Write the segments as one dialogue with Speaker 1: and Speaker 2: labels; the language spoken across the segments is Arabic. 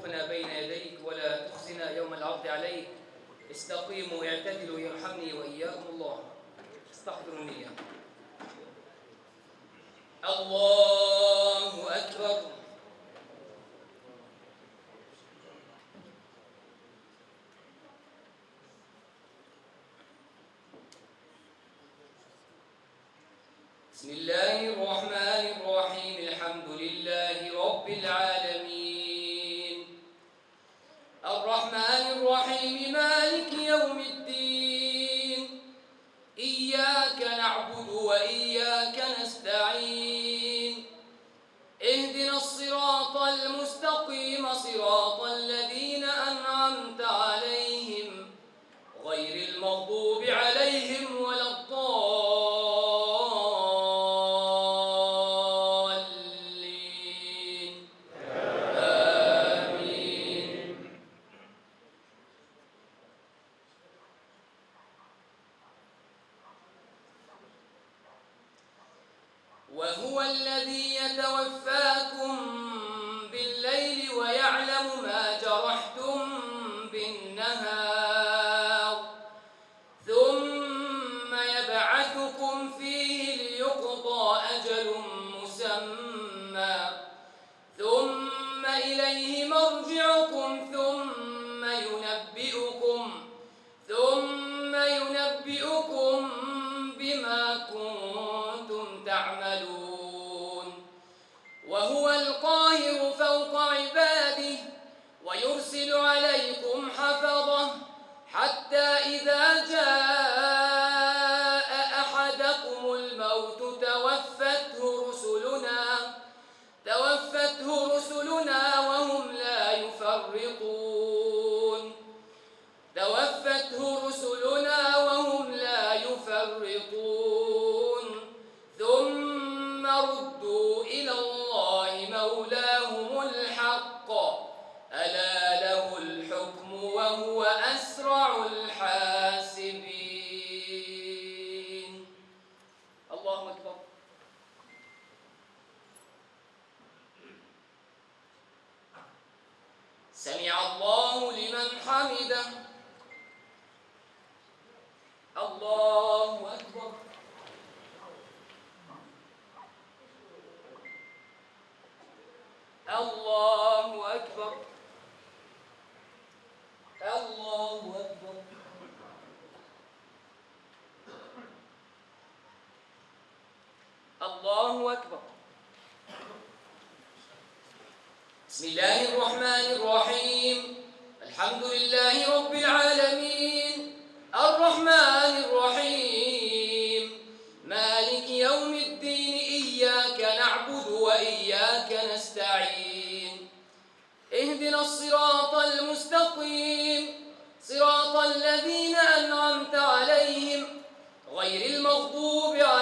Speaker 1: تخلفنا بين يديك ولا تخزنا يوم العرض عليك. استقيموا اعتدلوا يرحمني وإياكم. الله استحضروا النية الله. حتى إذا جاء أحدكم الموت توفته رسلنا توفته رسلنا الله أكبر. الله أكبر. الله أكبر. الله أكبر. بسم الله الرحمن الرحيم. الحمد لله رب العالمين. الرحمن الرحيم. الصراط المستقيم. صراط الذين أنعمت عليهم. غير المغضوب عليهم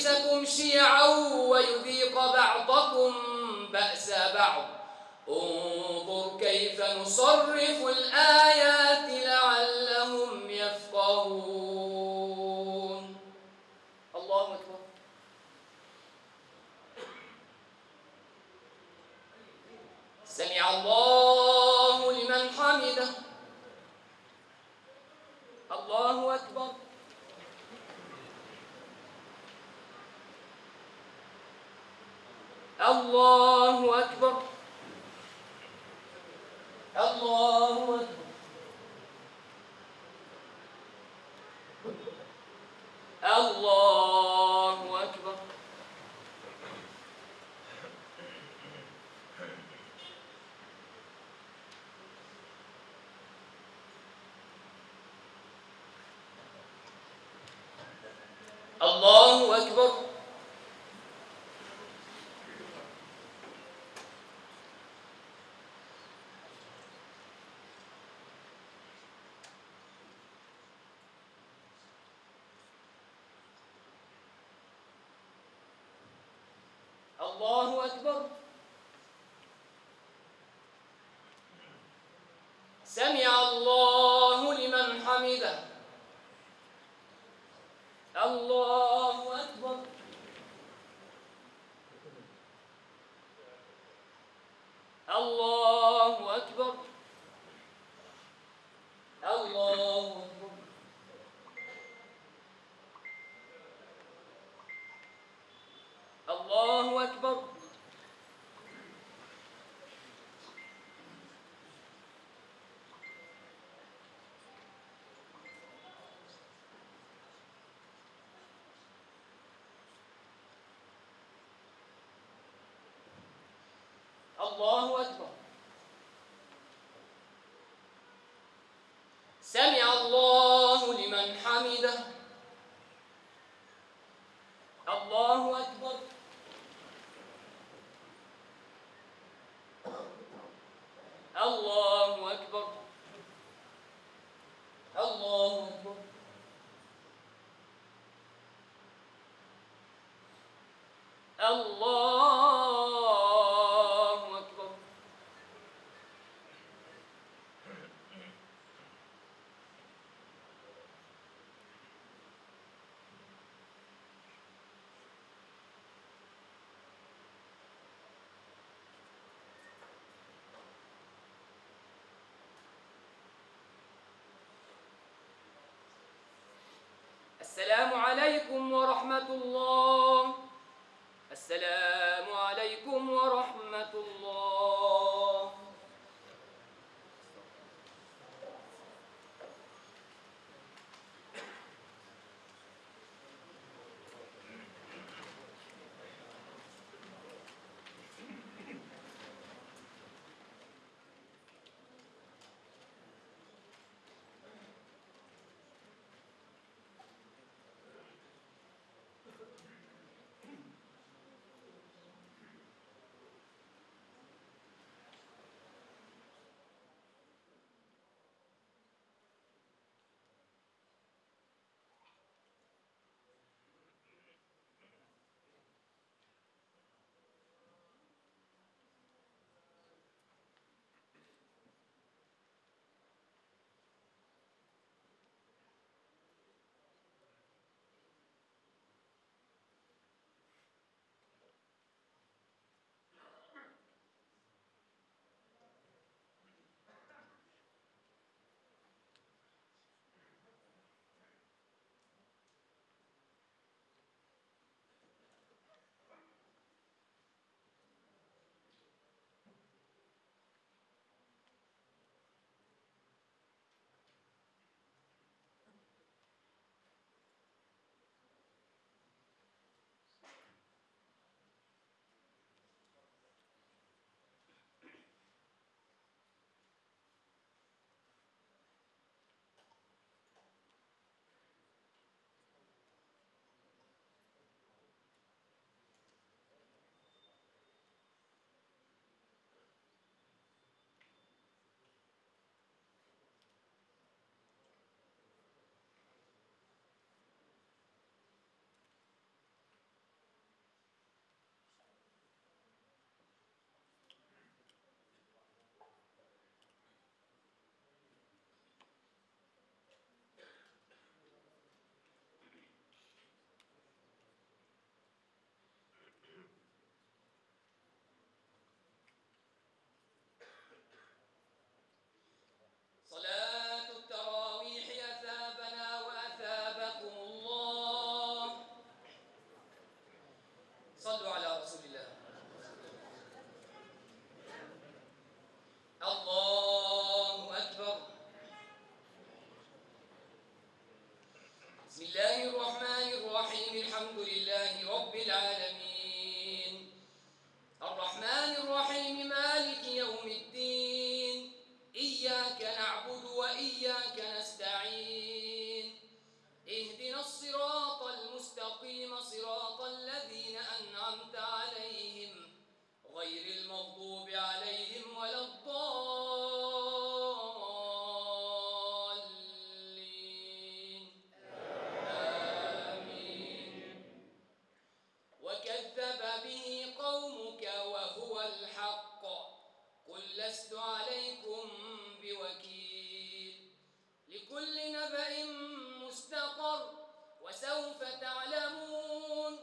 Speaker 1: يلبسكم شِيَعًا وَيُذِيقَ بَعْضَكُمْ بَأْسَ بَعْضٍ. انظُرْ كَيْفَ نُصَرِّفُ الْآيَاتِ لَعَلَّهُمْ يَفْقَهُونَ. الله أكبر. سمع الله لمن حمده. الله أكبر. الله أكبر. الله أكبر. الله أكبر. الله أكبر. سمع الله لمن حمده. الله أكبر. الله أكبر. الله أكبر. الله أكبر الله أكبر سمع الله لمن حمده. الله أكبر. الله أكبر. الله أكبر. الله أكبر السلام عليكم ورحمة الله. السلام. وكذب به قومك وهو الحق. قل لست عليكم بوكيل. لكل نبأ مستقر وسوف تعلمون.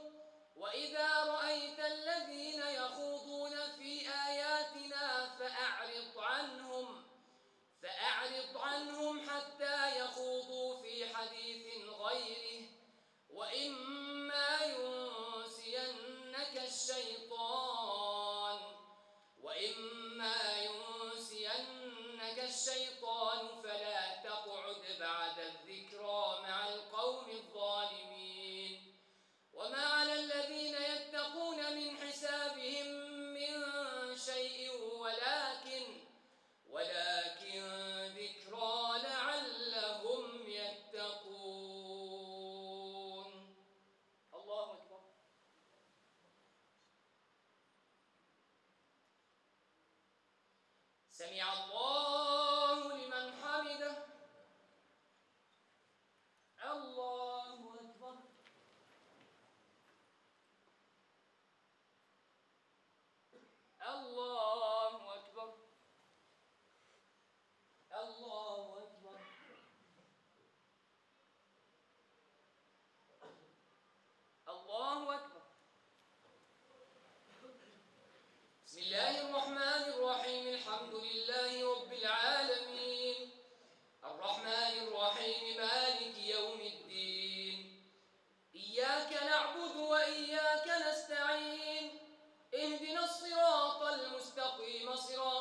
Speaker 1: وإذا رأيت الذين يخوضون في آياتنا فأعرض عنهم. فأعرض عنهم حتى يخوضوا في حديث غيره. وإما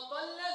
Speaker 1: Popol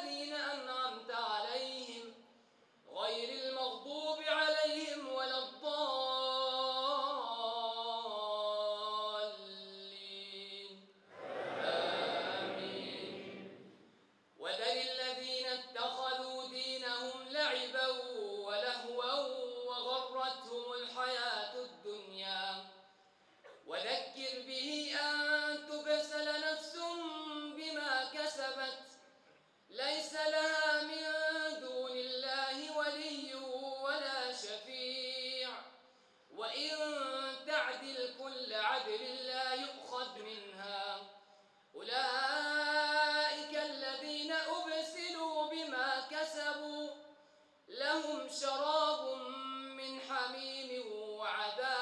Speaker 1: وعذاب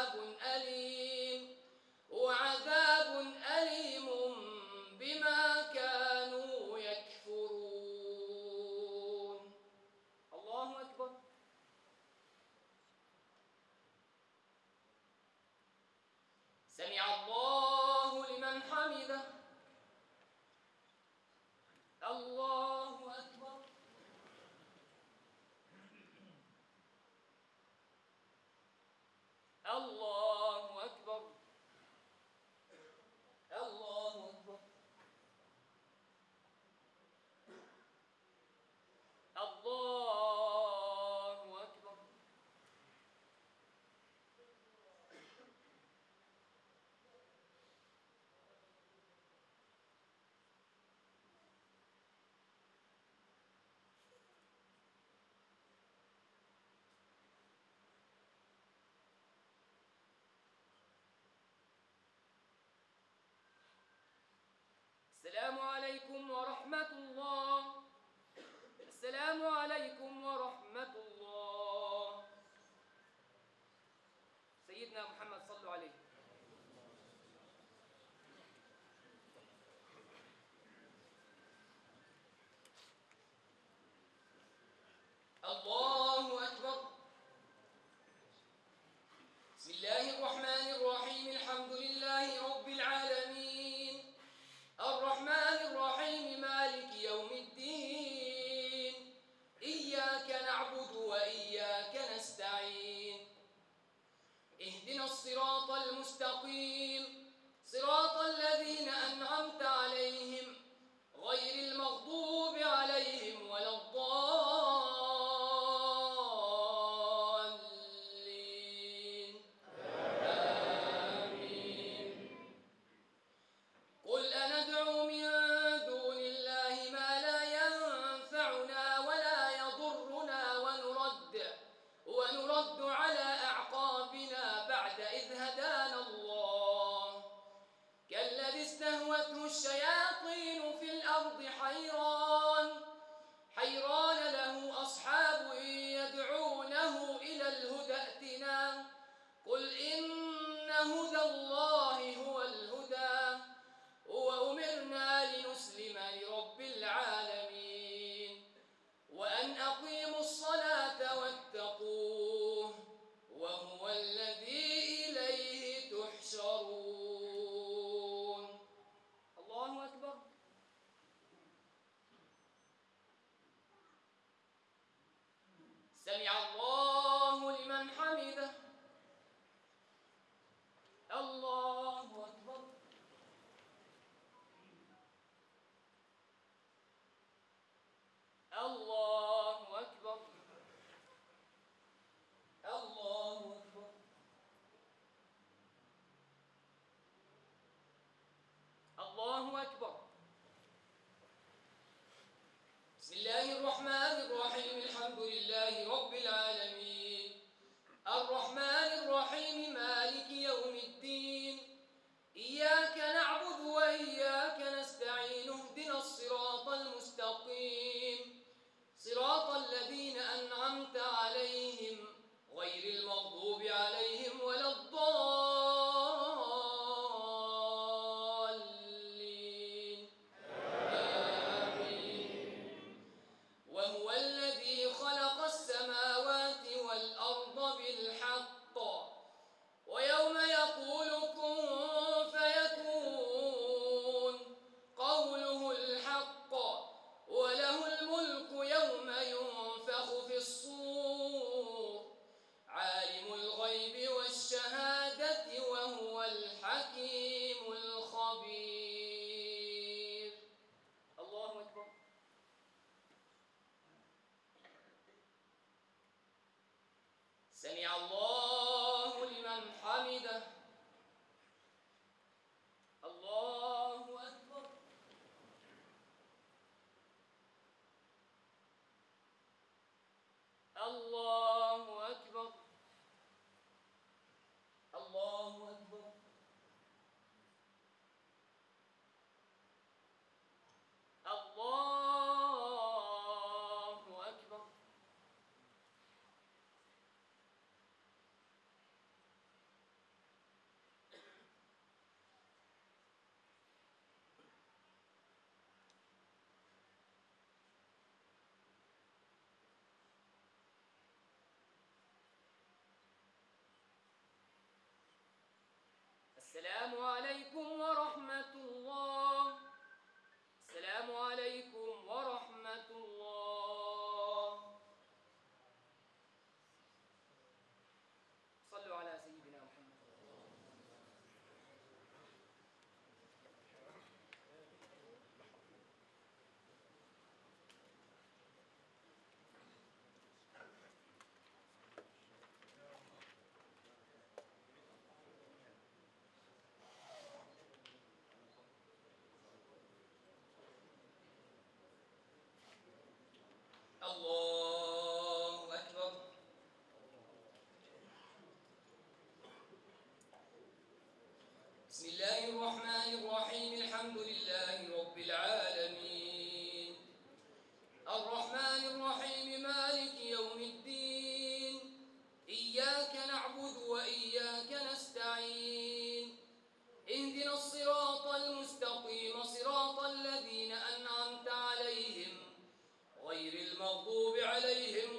Speaker 1: السلام عليكم ورحمة الله. السلام عليكم ورحمة الله. سيدنا محمد صلوا عليه المستقيم. صراط الذين أنعمت عليهم غير المغضوب سمع الله لمن حمده الله أكبر. بسم الله الرحمن الرحيم الحمد لله رب العالمين. الرحمن الرحيم مالك يوم الدين. إياك نعبد وإياك نستعين. اهدنا الصراط المستقيم صراط المغضوب عليهم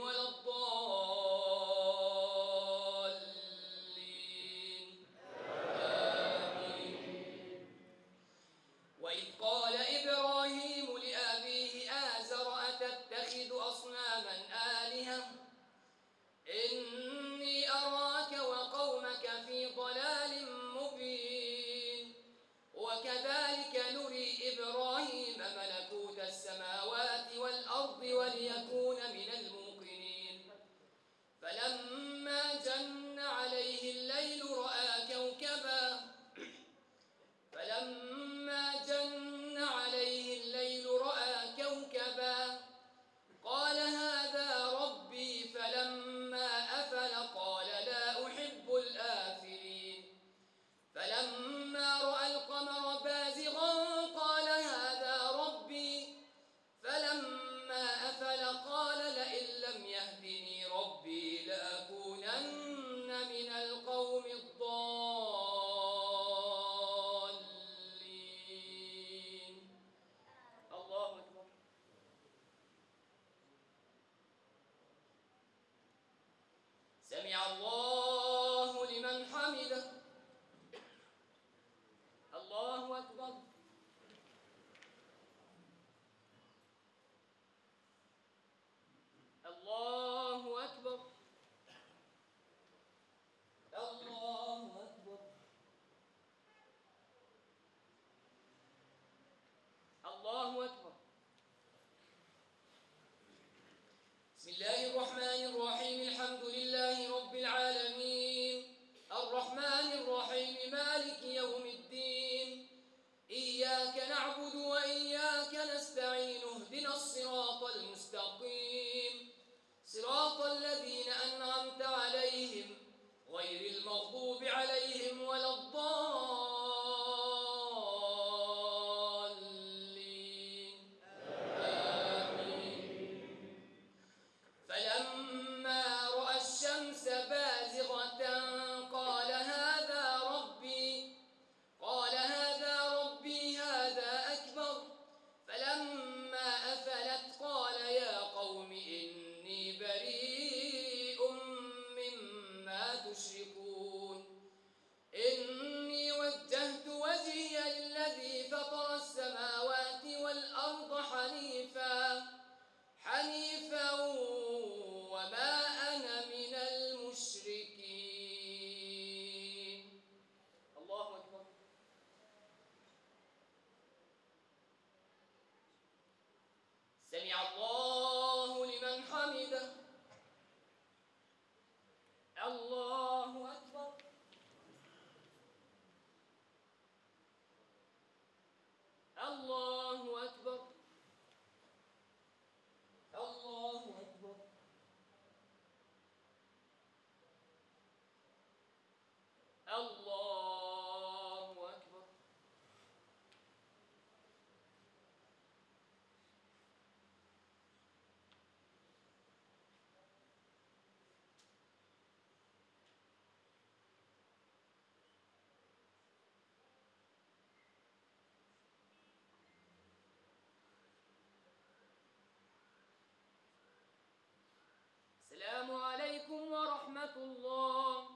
Speaker 1: السلام عليكم ورحمة الله.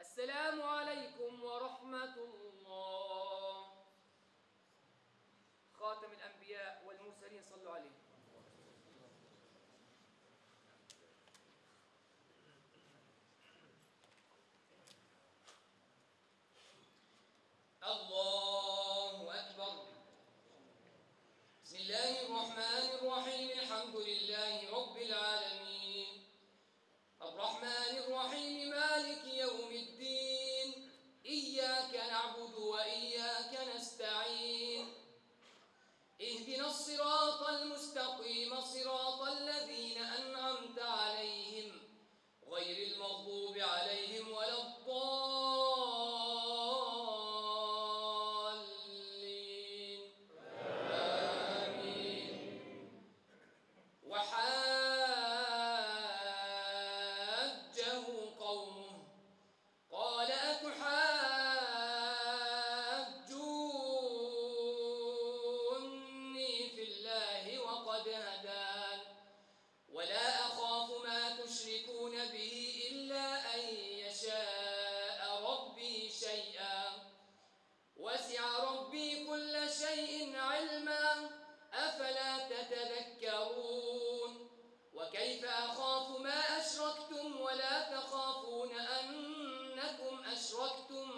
Speaker 1: السلام عليكم ورحمة الله. خاتم الأنبياء والمرسلين صلوا عليه. أفلا تتذكرون؟ وكيف أخاف ما أشركتم ولا تخافون أنكم أشركتم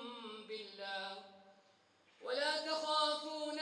Speaker 1: بالله؟ ولا تخافون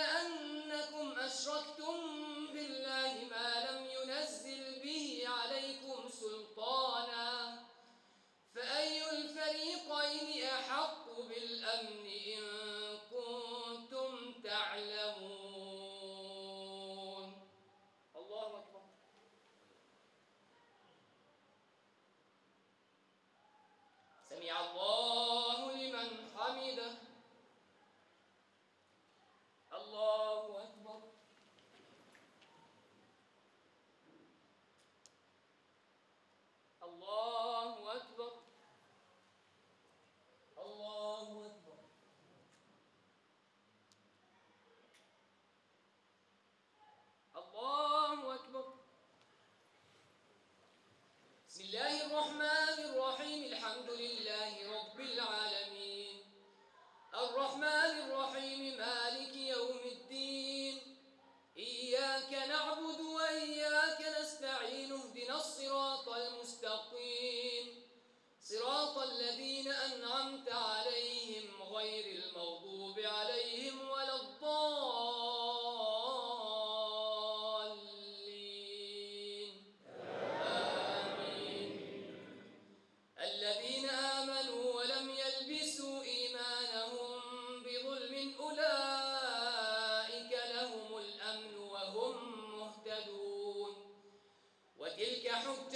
Speaker 1: ganó